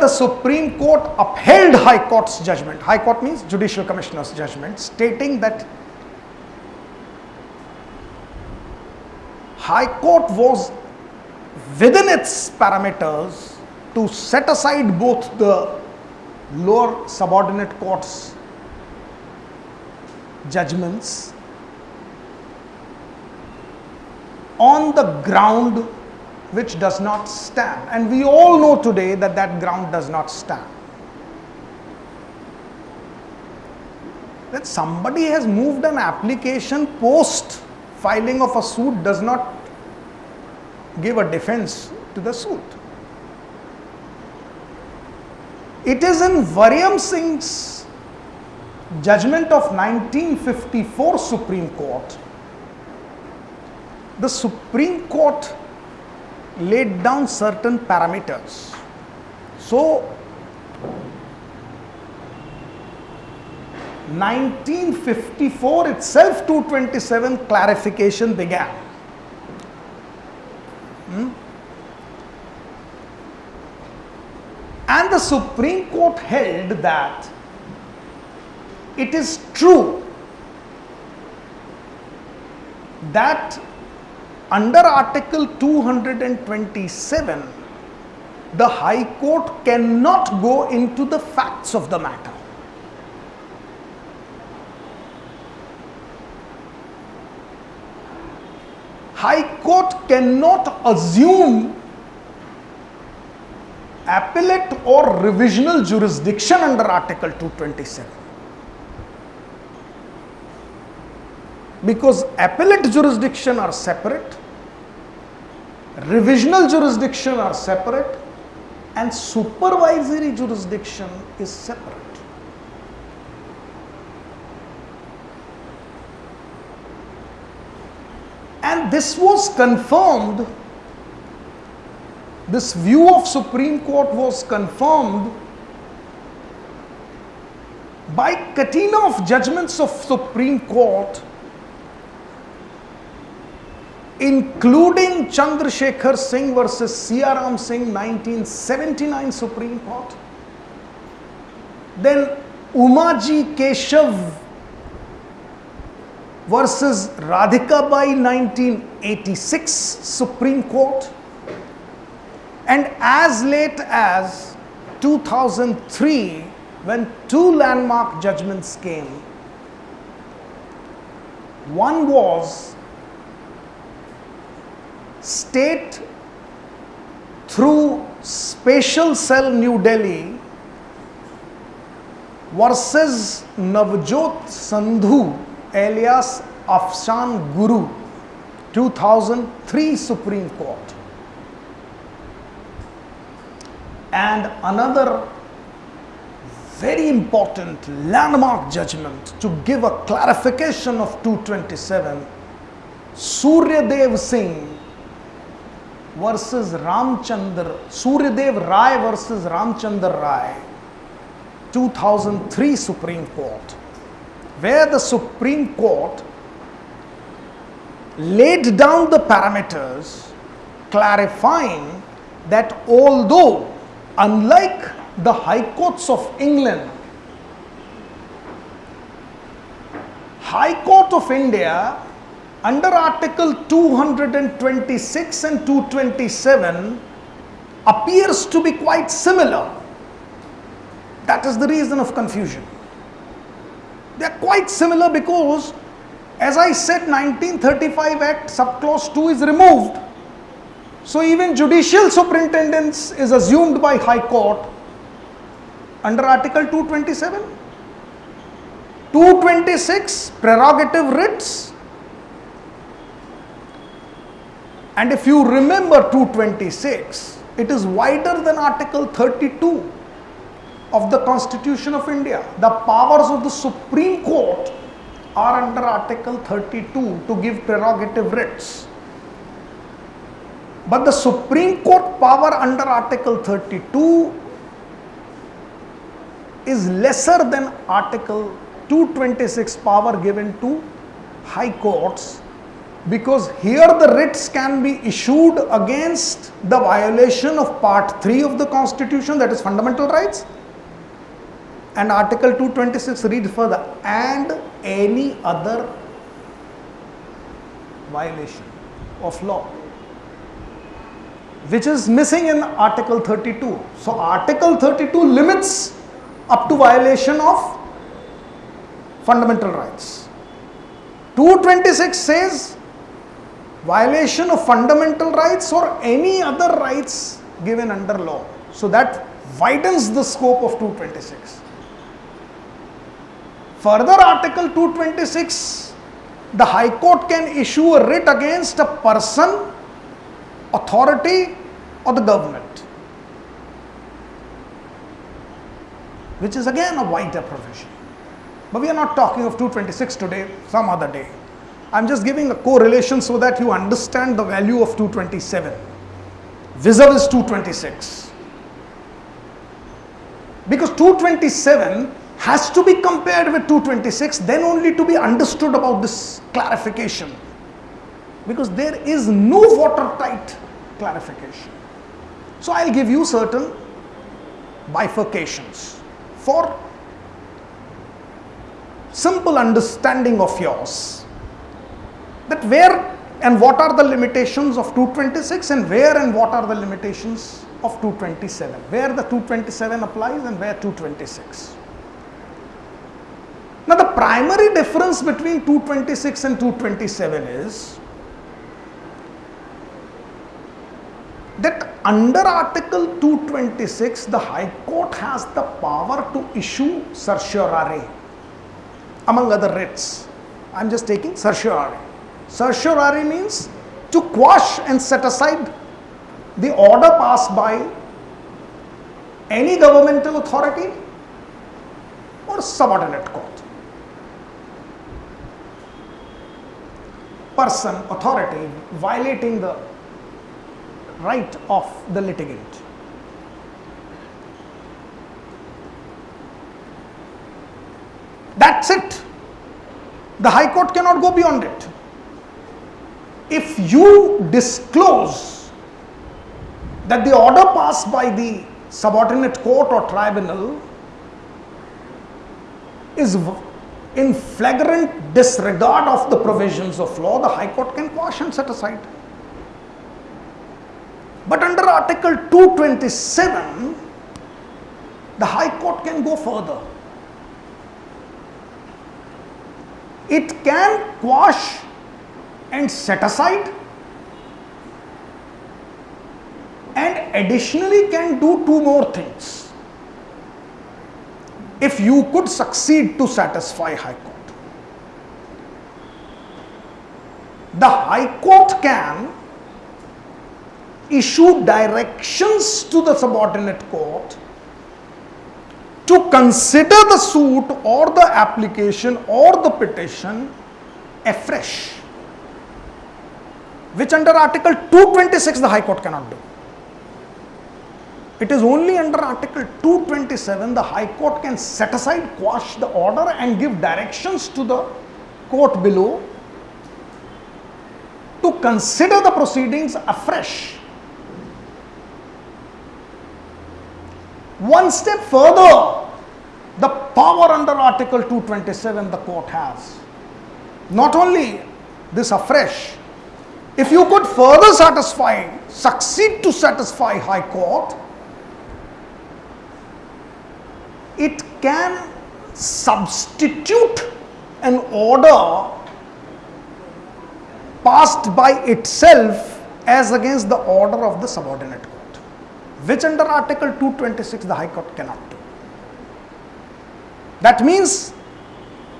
the Supreme Court upheld High Court's judgment. High Court means Judicial Commissioner's judgment, stating that High Court was within its parameters to set aside both the lower subordinate courts judgments on the ground which does not stand. And we all know today that that ground does not stand. That somebody has moved an application post filing of a suit does not give a defense to the suit. It is in Waryam Singh's judgment of 1954 Supreme Court. The Supreme Court laid down certain parameters. So, 1954 itself 227 clarification began. Hmm? And the Supreme Court held that it is true that under Article 227, the High Court cannot go into the facts of the matter. High Court cannot assume appellate or revisional jurisdiction under Article 227. Because appellate jurisdiction are separate, revisional jurisdiction are separate, and supervisory jurisdiction is separate. And this was confirmed, this view of Supreme Court was confirmed by catena of judgments of Supreme Court including Chandrasekhar Singh versus Siaram Singh 1979 Supreme Court. Then Umaji Keshav versus Radhika Bai 1986 Supreme Court. And as late as 2003 when two landmark judgments came. One was state through Special Cell New Delhi versus Navjot Sandhu alias Afshan Guru 2003 Supreme Court. And another very important landmark judgment to give a clarification of 227 Suryadev Singh versus Ramchandra, Suryadev Rai versus Ramchandra Rai, 2003 Supreme Court, where the Supreme Court laid down the parameters clarifying that although unlike the High Courts of England, High Court of India under article 226 and 227 appears to be quite similar. That is the reason of confusion. They are quite similar because as i said 1935 act subclause 2 is removed. So even judicial superintendence is assumed by high court under article 227 226 prerogative writs And if you remember 226, it is wider than Article 32 of the Constitution of India. The powers of the Supreme Court are under Article 32 to give prerogative writs. But the Supreme Court power under Article 32 is lesser than Article 226 power given to high courts Because here the writs can be issued against the violation of part 3 of the constitution that is fundamental rights and article 226 reads further and any other violation of law which is missing in article 32 so article 32 limits up to violation of fundamental rights. 226 says violation of fundamental rights or any other rights given under law. So that widens the scope of 226. Further, Article 226, the High Court can issue a writ against a person, authority, or the government, which is again a wider provision. But we are not talking of 226 today, some other day. I'm just giving a correlation so that you understand the value of 227 vis-a-vis 226. Because 227 has to be compared with 226 then only to be understood about this clarification. Because there is no watertight clarification. So I'll give you certain bifurcations for simple understanding of yours that where and what are the limitations of 226 and where and what are the limitations of 227 where the 227 applies and where 226 now the primary difference between 226 and 227 is that under article 226 the high court has the power to issue certiorari among other writs. I am just taking certiorari Certiorari means to quash and set aside the order passed by any governmental authority or subordinate court. Person, authority violating the right of the litigant. That's it. The High Court cannot go beyond it if you disclose that the order passed by the subordinate court or tribunal is in flagrant disregard of the provisions of law, the High Court can quash and set aside. But under Article 227, the High Court can go further. It can quash and set aside. And additionally can do two more things. If you could succeed to satisfy high court. The high court can issue directions to the subordinate court to consider the suit or the application or the petition afresh which under Article 226 the High Court cannot do. It is only under Article 227 the High Court can set aside, quash the order and give directions to the court below to consider the proceedings afresh. One step further, the power under Article 227 the court has. Not only this afresh, if you could further satisfy, succeed to satisfy High Court, it can substitute an order passed by itself as against the order of the subordinate court, which under Article 226 the High Court cannot do. That means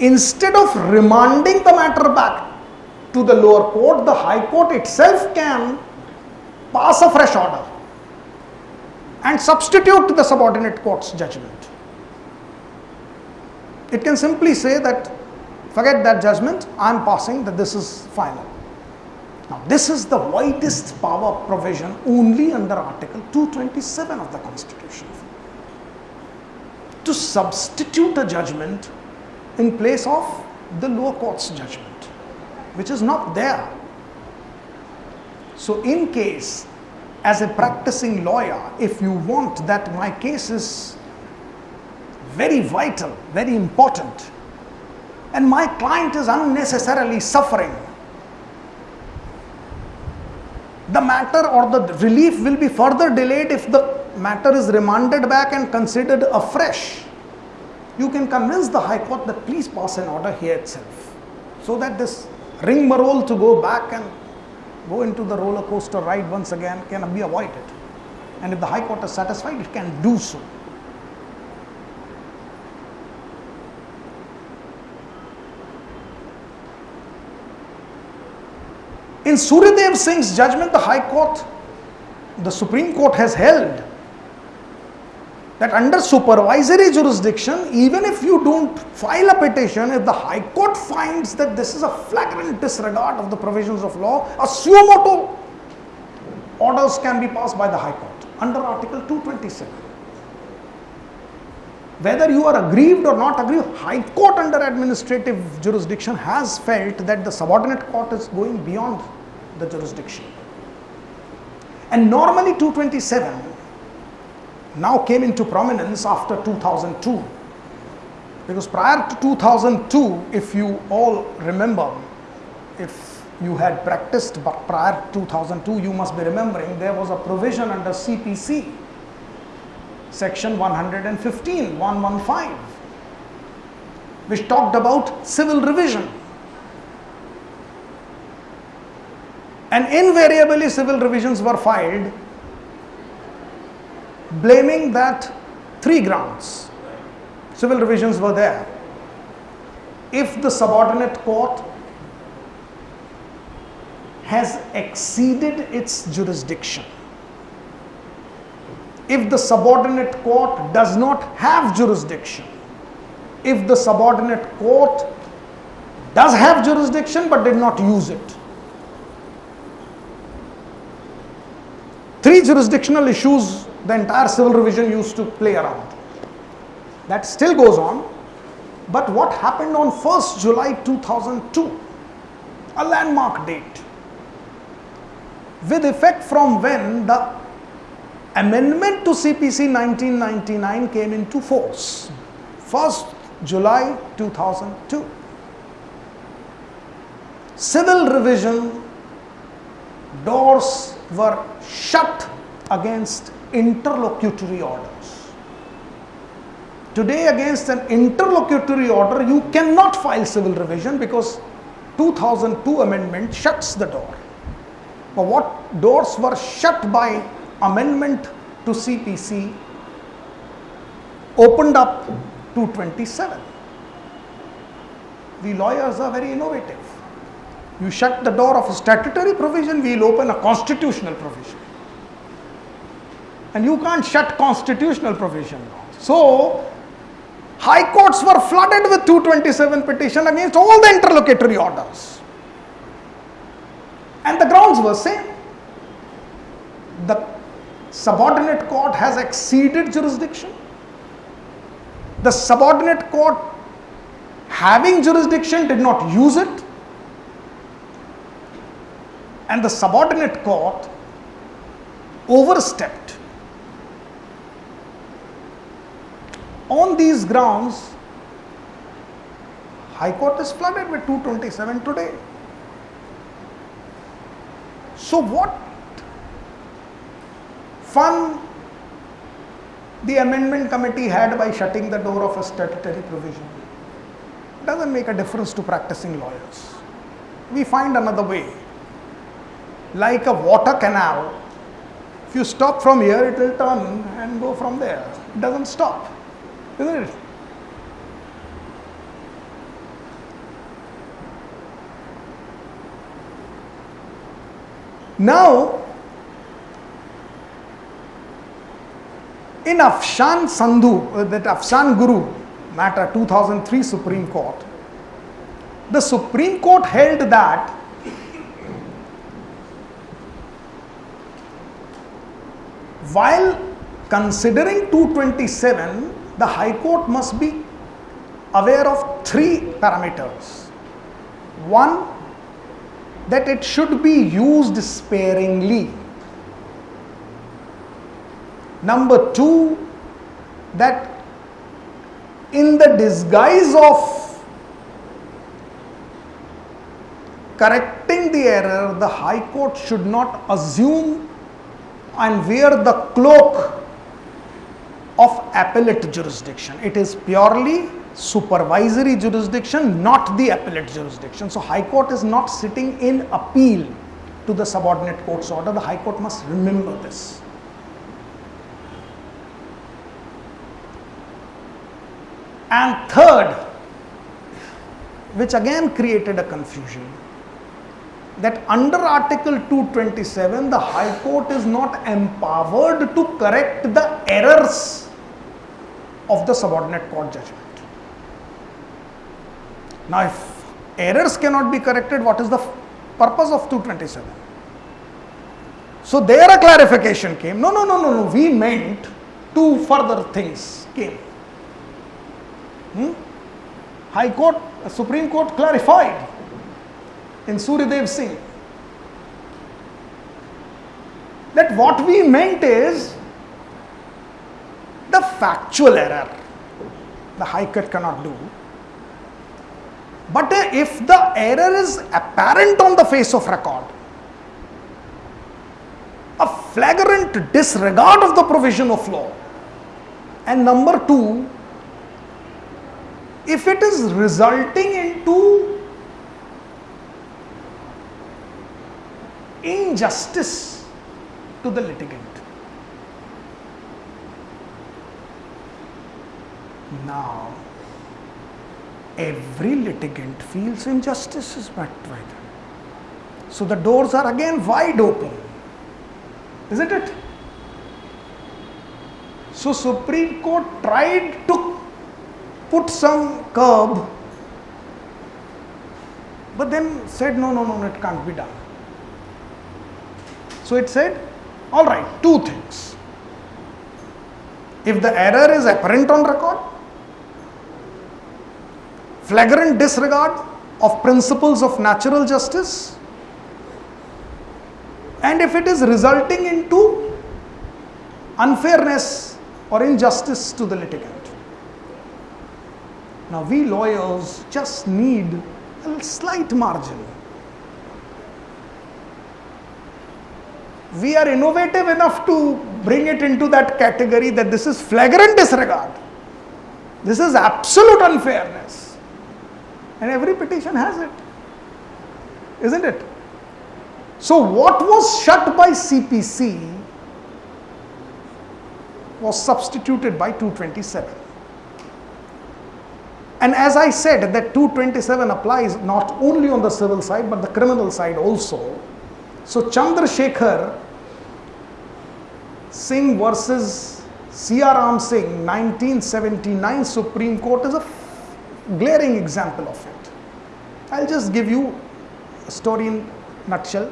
instead of remanding the matter back to the lower court, the high court itself can pass a fresh order and substitute the subordinate court's judgment. It can simply say that forget that judgment, I am passing that this is final. Now, this is the widest power provision only under Article 227 of the Constitution to substitute a judgment in place of the lower court's judgment which is not there So, in case, as a practicing lawyer, if you want that my case is very vital, very important, and my client is unnecessarily suffering, the matter or the relief will be further delayed if the matter is remanded back and considered afresh. You can convince the High Court that please pass an order here itself so that this rigmarole to go back and go into the roller coaster ride once again can be avoided. And if the High Court is satisfied, it can do so. In Suryadev Singh's judgment, the High Court, the Supreme Court has held that under supervisory jurisdiction, even if you don't file a petition, if the High Court finds that this is a flagrant disregard of the provisions of law, a suo orders can be passed by the High Court under Article 227. Whether you are aggrieved or not aggrieved, High Court under administrative jurisdiction has felt that the subordinate court is going beyond the jurisdiction. And normally 227 now came into prominence after 2002. Because prior to 2002, if you all remember, if you had practiced but prior to 2002, you must be remembering there was a provision under CPC, section 115, 115, which talked about civil revision. And invariably, civil revisions were filed blaming that three grounds. Civil revisions were there. If the subordinate court has exceeded its jurisdiction, if the subordinate court does not have jurisdiction, if the subordinate court does have jurisdiction but did not use it. Three jurisdictional issues the entire civil revision used to play around. That still goes on. But what happened on 1st July 2002, a landmark date, with effect from when the amendment to CPC 1999 came into force, 1st July 2002. Civil revision doors were shut against interlocutory orders. Today against an interlocutory order you cannot file civil revision because 2002 amendment shuts the door. But what doors were shut by amendment to CPC opened up 227. The lawyers are very innovative. You shut the door of a statutory provision, we will open a constitutional provision and you can't shut constitutional provision. So, high courts were flooded with 227 petition against all the interlocutory orders. And the grounds were same. The subordinate court has exceeded jurisdiction. The subordinate court having jurisdiction did not use it. And the subordinate court overstepped On these grounds, High Court is flooded with 227 today. So, what fun the amendment committee had by shutting the door of a statutory provision doesn't make a difference to practicing lawyers. We find another way. Like a water canal, if you stop from here, it will turn and go from there. It doesn't stop isn't it? Now, in Afshan Sandhu, uh, that Afshan Guru matter 2003 Supreme Court, the Supreme Court held that while considering 227 the High Court must be aware of three parameters. One, that it should be used sparingly. Number two, that in the disguise of correcting the error, the High Court should not assume and wear the cloak appellate jurisdiction. It is purely supervisory jurisdiction, not the appellate jurisdiction. So, High Court is not sitting in appeal to the subordinate court's order. The High Court must remember this. And third, which again created a confusion, that under Article 227, the High Court is not empowered to correct the errors of the subordinate court judgment. Now, if errors cannot be corrected, what is the purpose of 227? So, there a clarification came. No, no, no, no, no. We meant two further things came. Hmm? High Court, Supreme Court clarified in Suryadev Singh that what we meant is factual error the High Court cannot do. But if the error is apparent on the face of record, a flagrant disregard of the provision of law, and number two, if it is resulting into injustice to the litigant. Now, every litigant feels injustice is met by them. So the doors are again wide open, isn't it? So Supreme Court tried to put some curb, but then said no, no, no, it can't be done. So it said, all right, two things. If the error is apparent on record, flagrant disregard of principles of natural justice, and if it is resulting into unfairness or injustice to the litigant. Now, we lawyers just need a slight margin we are innovative enough to bring it into that category that this is flagrant disregard. This is absolute unfairness. And every petition has it. Isn't it? So, what was shut by CPC was substituted by 227. And as I said, that 227 applies not only on the civil side but the criminal side also. So, Chandrasekhar Singh versus C.R. Ram Singh, 1979 Supreme Court is a glaring example of it. I'll just give you a story in nutshell.